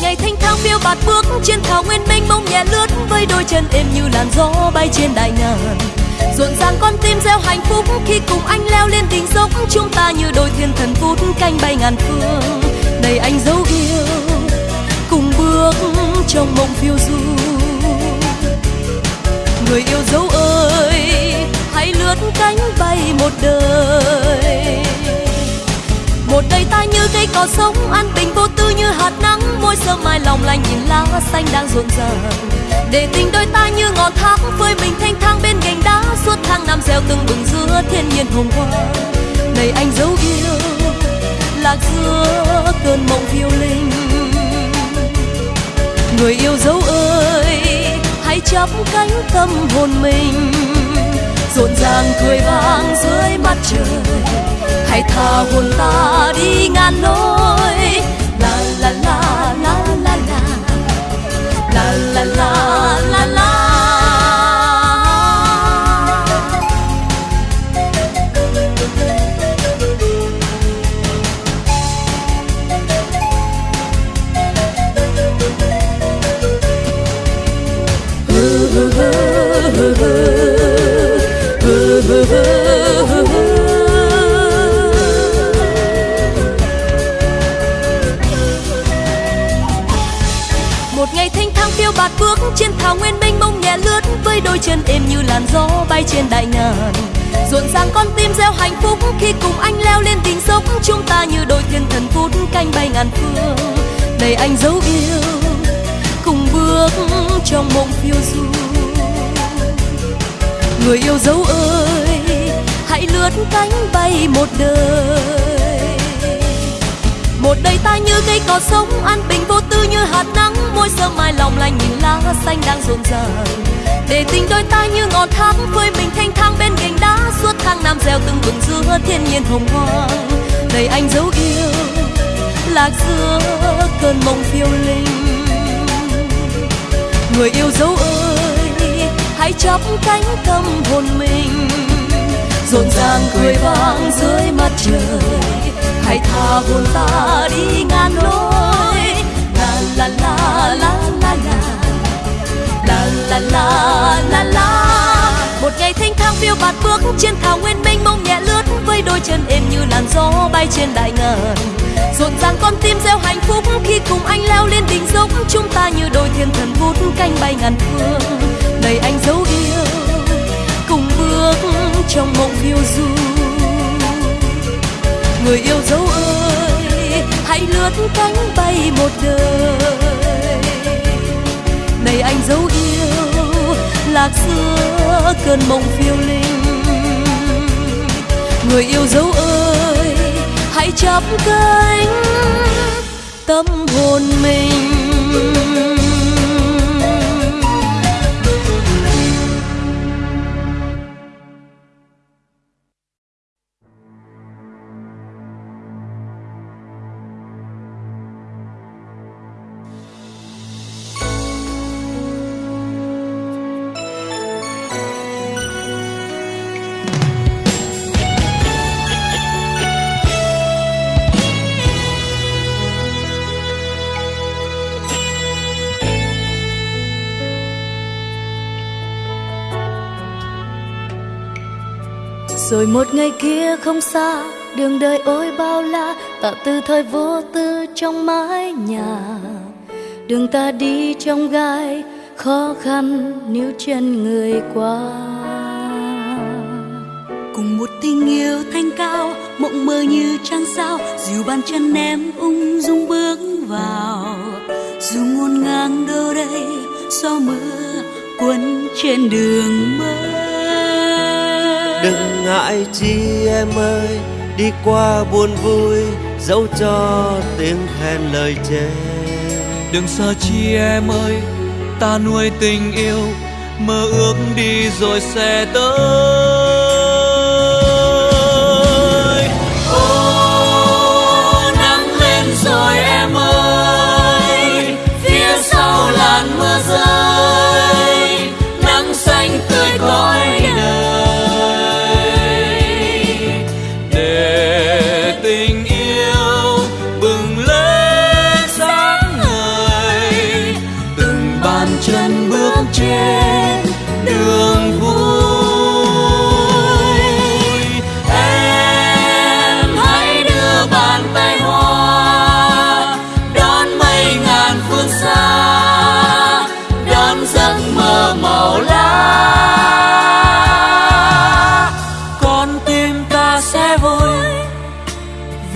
ngày thanh thang phiêu bạt bước trên thảo nguyên mênh mông nhẹ lướt với đôi chân êm như làn gió bay trên đại ngàn. Rộn ràng con tim gieo hạnh phúc khi cùng anh leo lên đỉnh dốc, chúng ta như đôi thiên thần phút canh bay ngàn phương. Đầy anh dấu yêu, cùng bước trong mộng phiêu du. Người yêu dấu ơi, hãy lướt cánh bay một đời. Một đời ta như cây cỏ sống, an bình vô tư như hạt môi sớm mai lòng lành nhìn lá xanh đang rộn ràng để tình đôi ta như ngọn thác với mình thanh thang bên gành đá suốt tháng năm gieo từng bừng giữa thiên nhiên hồng hoa này anh dấu yêu, lạc giữa cơn mộng phiêu linh. Người yêu dấu ơi, hãy chắp cánh tâm hồn mình. Rộn ràng cười vang dưới mặt trời. Hãy tha hồn ta đi ngàn lối la la la la. La la la la trên đại ngàn. Rộn ràng con tim gieo hạnh phúc khi cùng anh leo lên đỉnh dốc. Chúng ta như đôi thiên thần phút canh bay ngàn phương. Đầy anh dấu yêu, cùng bước trong mộng phiêu du. Người yêu dấu ơi, hãy lướt cánh bay một đời. Một đời ta như cây cỏ sống, an bình vô tư như hạt nắng. Môi sớm mai lòng lành nhìn lá xanh đang rộn ràng. Để tình đôi ta như ngọn phơi mình thanh thang bên gành đá, suốt tháng năm gieo từng vườn giữa thiên nhiên hồng hoang. Đầy anh dấu yêu, lạc giữa cơn mộng phiêu linh. Người yêu dấu ơi, hãy chắp cánh tâm hồn mình. Rộn ràng cười vang dưới mặt trời, hãy tha hồn ta đi ngàn lối. La la la la la la la la la la la bước trên thảo nguyên mênh mông nhẹ lướt, với đôi chân êm như làn gió bay trên đại ngàn. Rộn ràng con tim gieo hạnh phúc khi cùng anh leo lên đỉnh dốc. Chúng ta như đôi thiên thần vút canh bay ngàn phương, đầy anh dấu yêu. Cùng bước trong mộng phiêu du. Người yêu dấu ơi, hãy lướt cánh bay một đời. Này anh dấu yêu, lạc giữa cơn mộng phiêu linh người yêu dấu ơi hãy chắp cánh tâm hồn mình. Rồi một ngày kia không xa, đường đời ôi bao la ta từ thời vô tư trong mái nhà. Đường ta đi trong gai, khó khăn níu chân người qua. Cùng một tình yêu thanh cao, mộng mơ như trăng sao, dìu bàn chân em ung dung bước vào. Dù ngôn ngang đâu đây, gió mưa cuốn trên đường mơ ngại chi em ơi? Đi qua buồn vui dẫu cho tiếng khen lời chê. Đừng sợ chi em ơi, ta nuôi tình yêu, mơ ước đi rồi sẽ tới.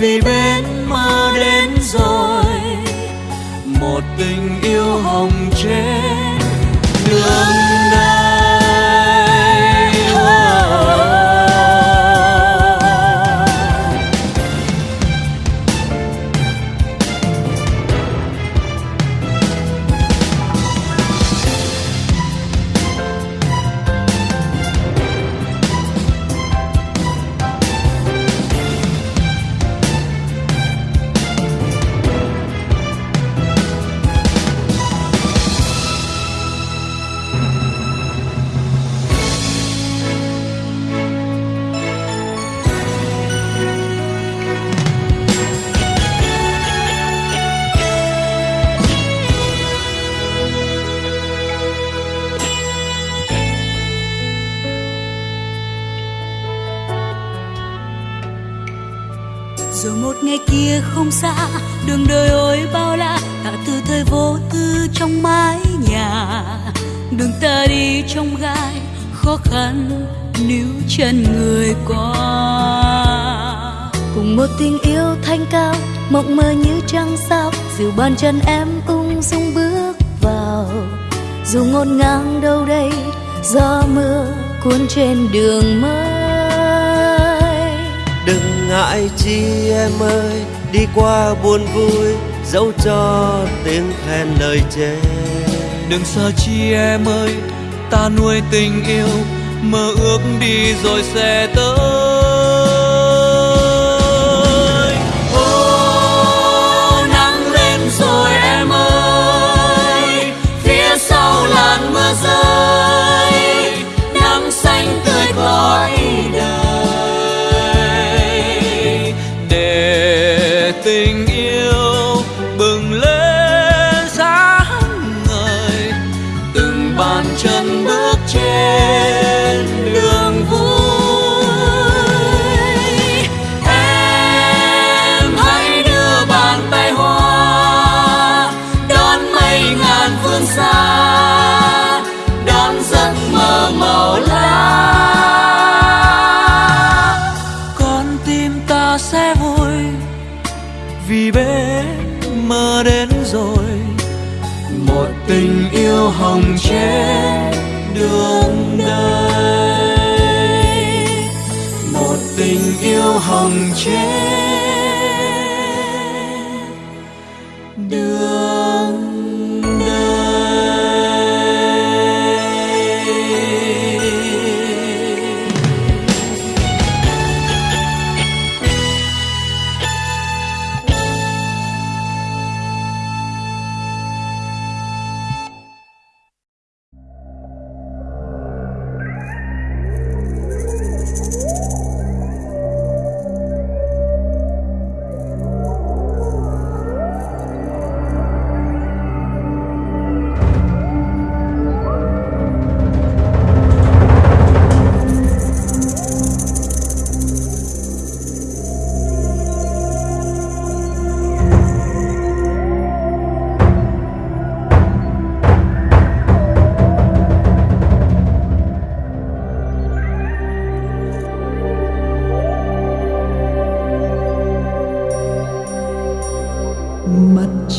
vì bên mơ đến rồi. Một tình yêu hồng trên một ngày kia không xa, đường đời ôi bao la, tạ từ thời vô tư trong mái nhà. Đường ta đi trong gai, khó khăn níu chân người qua. Cùng một tình yêu thanh cao, mộng mơ như trăng sao dìu bàn chân em ung dung bước vào. Dù ngột ngang đâu đây, gió mưa cuốn trên đường mới đừng ngại chi em ơi, đi qua buồn vui dẫu cho tiếng khen lời chê. Đừng sợ chi em ơi, ta nuôi tình yêu, mơ ước đi rồi sẽ tới. Mơ đến rồi. Một tình yêu hồng trên đường đời. Một tình yêu hồng trên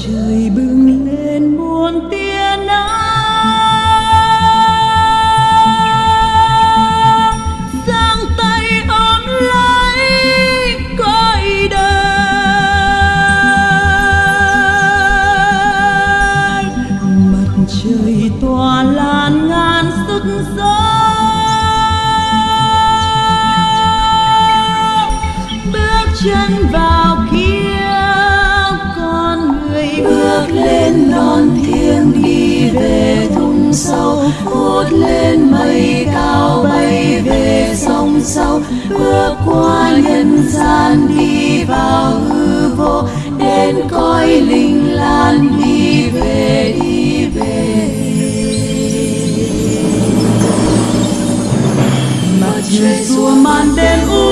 trời bừng lên muôn tia nắng. Giang tay ôm lấy cõi đời. Mặt trời tỏa lan ngàn sức gió. Bước chân vào về thung sâu vút lên mây cao, bay về sông sâu. Bước qua nhân gian đi vào hư vô, đến cõi linh lan đi về đi về. Mặt trời xua màn đêm u